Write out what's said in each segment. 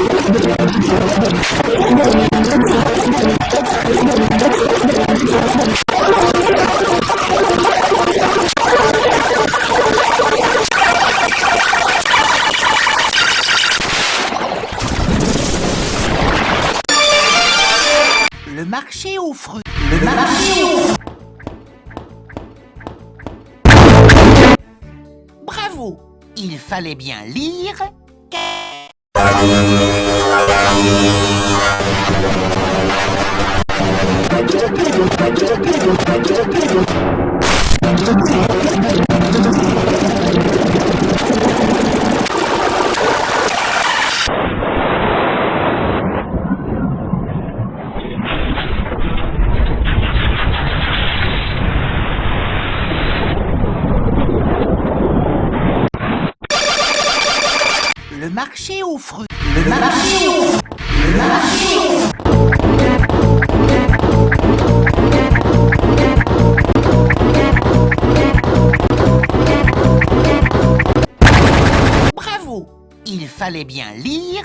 Le marché aux fruits. Le marché aux fruits. Bravo Il fallait bien lire... Le marché aux fruits. Le marché. Bravo. Il fallait bien lire...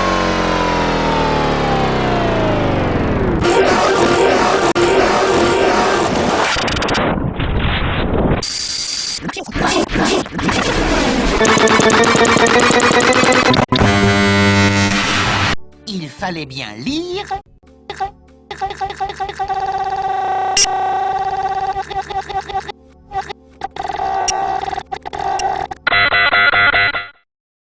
Il fallait bien lire...